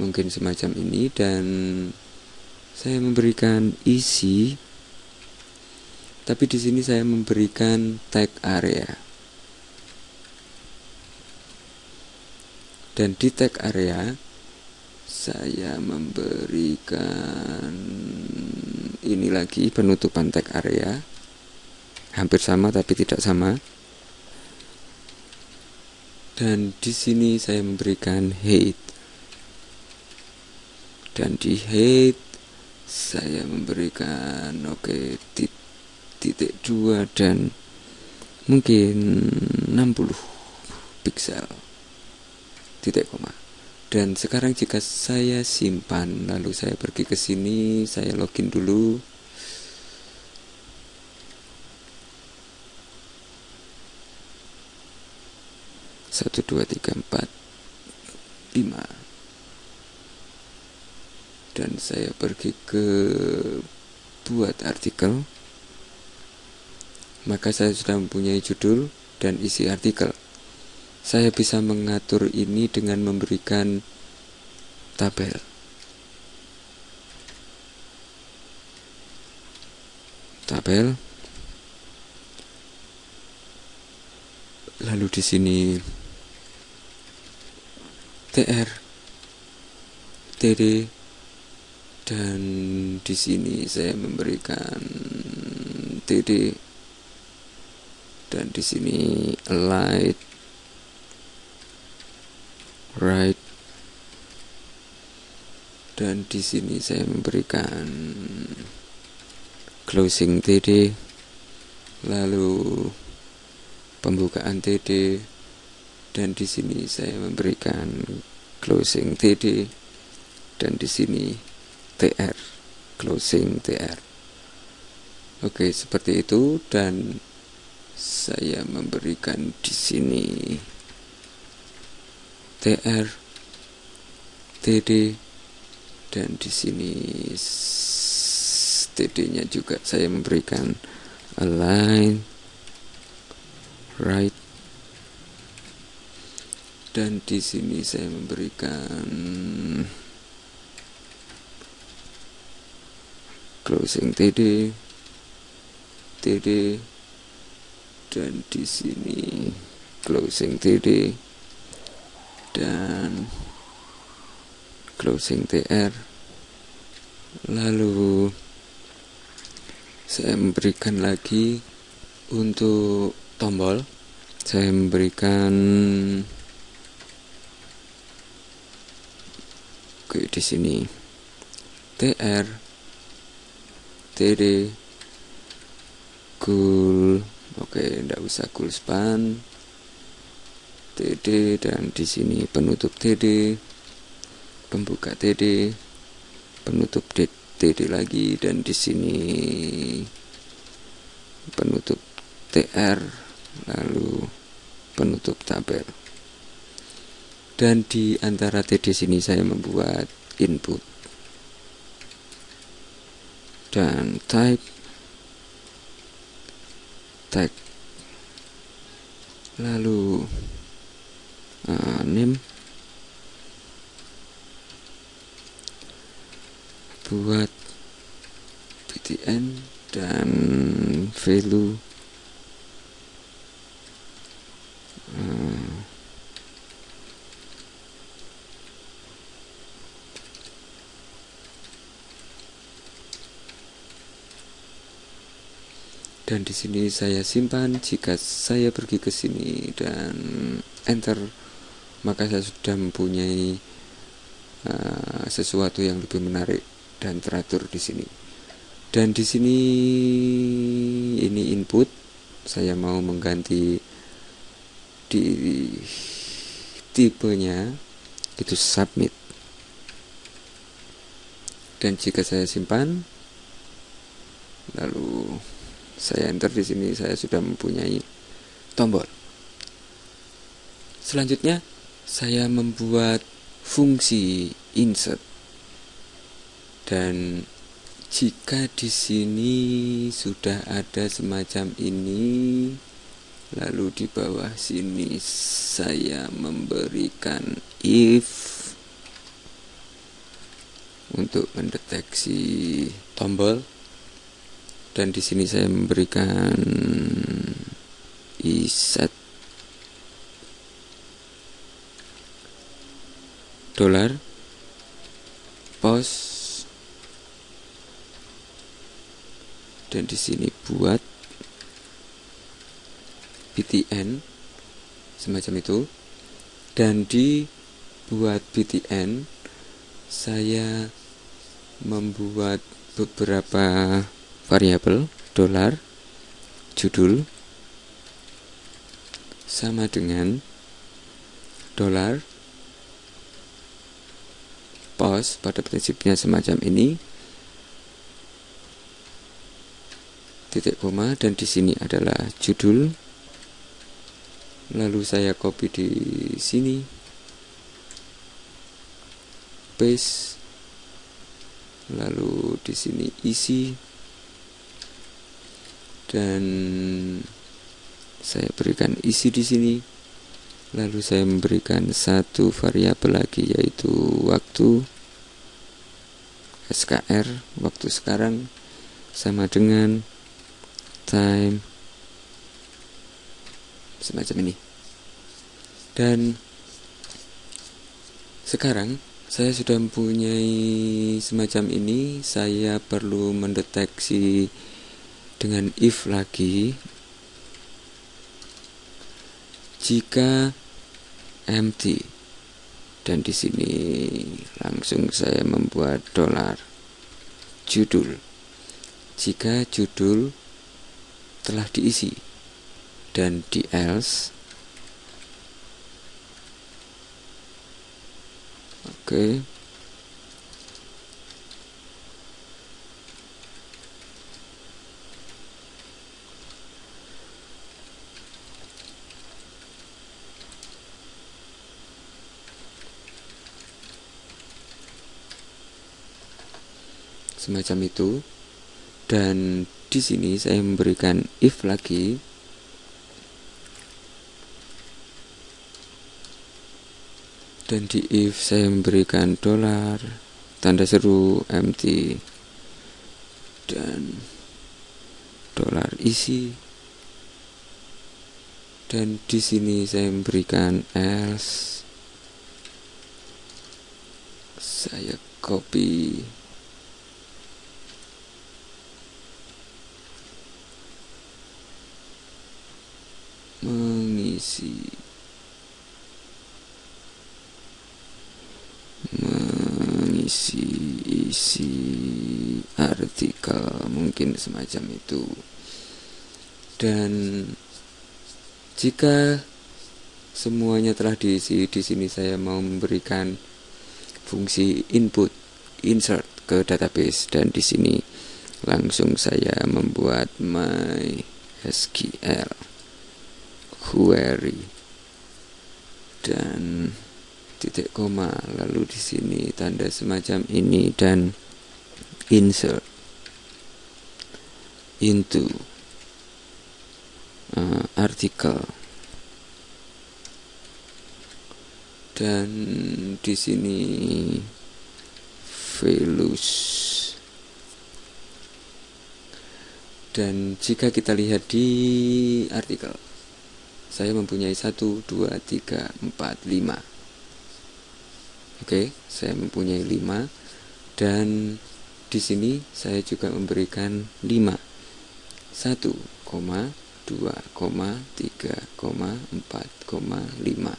mungkin semacam ini dan saya memberikan isi tapi di sini saya memberikan tag area. Dan di tag area saya memberikan ini lagi penutupan tag area hampir sama tapi tidak sama. Dan di sini saya memberikan height dan di height saya memberikan oke okay, titik dua dan mungkin 60 pixel titik koma. Dan sekarang jika saya simpan lalu saya pergi ke sini saya login dulu satu dua tiga empat lima. Dan saya pergi ke buat artikel. Maka saya sudah mempunyai judul dan isi artikel. Saya bisa mengatur ini dengan memberikan tabel. Tabel. Lalu di sini TR TD dan di sini saya memberikan TD dan di sini light. Right. Dan di sini saya memberikan closing TD lalu pembukaan TD dan di sini saya memberikan closing TD dan di sini TR closing TR Oke seperti itu. Dan saya memberikan di sini TR TD dan di sini TD-nya juga saya memberikan align right dan di sini saya memberikan closing TD TD dan di sini closing TD dan closing TR lalu saya memberikan lagi untuk tombol. Saya memberikan oke di sini. TR TD cool oke tidak usah cool span. TD dan di sini penutup TD pembuka TD penutup TD lagi dan di sini penutup TR lalu penutup tabel dan di antara TD sini saya membuat input. Dan type tag lalu uh, name. Buat btn dan value dan di sini saya simpan jika saya pergi ke sini dan enter maka saya sudah mempunyai uh, sesuatu yang lebih menarik dan teratur di sini. Dan di sini ini input saya mau mengganti di tipenya itu submit. Dan jika saya simpan lalu saya enter di sini saya sudah mempunyai tombol. Selanjutnya saya membuat fungsi insert. Dan jika di sini sudah ada semacam ini lalu di bawah sini saya memberikan if untuk mendeteksi tombol dan di sini saya memberikan iset dolar. Pos. Dan di sini buat BTN semacam itu. Dan di buat BTN saya membuat beberapa variabel dolar judul sama dengan dolar pos pada prinsipnya semacam ini titik koma dan di sini adalah judul. Lalu saya copy di sini. Paste. Lalu di sini isi dan saya berikan isi di sini. Lalu saya memberikan satu variabel lagi yaitu waktu SKR waktu sekarang sama dengan time semacam ini. Dan sekarang saya sudah mempunyai semacam ini. Saya perlu mendeteksi dengan if lagi jika empty. Dan di sini langsung saya membuat dolar judul. Jika judul telah diisi dan di else oke semacam itu. Dan di sini saya memberikan if lagi. Dan di if saya memberikan dolar tanda seru empty. Dan dolar isi. Dan di sini saya memberikan else. Saya copy mengisi mengisi isi artikel mungkin semacam itu. Dan jika semuanya telah diisi di sini saya mau memberikan fungsi input insert ke database. Dan di sini langsung saya membuat my SQL query dan titik koma lalu di sini tanda semacam ini dan insert into uh, artikel. Dan di sini values. Dan jika kita lihat di artikel saya mempunyai 1, 2, 3, 4, 5 Oke, saya mempunyai 5 dan di sini saya juga memberikan 5. 1, 2, 3, 4, 5.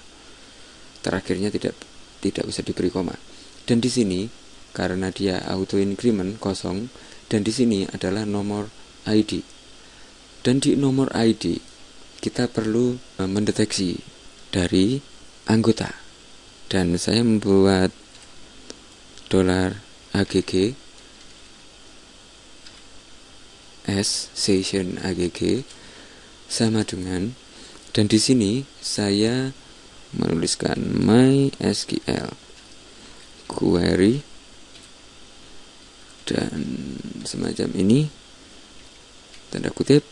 Terakhirnya tidak tidak usah diberi koma. Dan di sini karena dia auto increment kosong dan di sini adalah nomor ID. Dan di nomor ID kita perlu eh, mendeteksi dari anggota. Dan saya membuat dolar AGG S session AGG sama dengan dan di sini saya menuliskan MySQL query dan semacam ini tanda kutip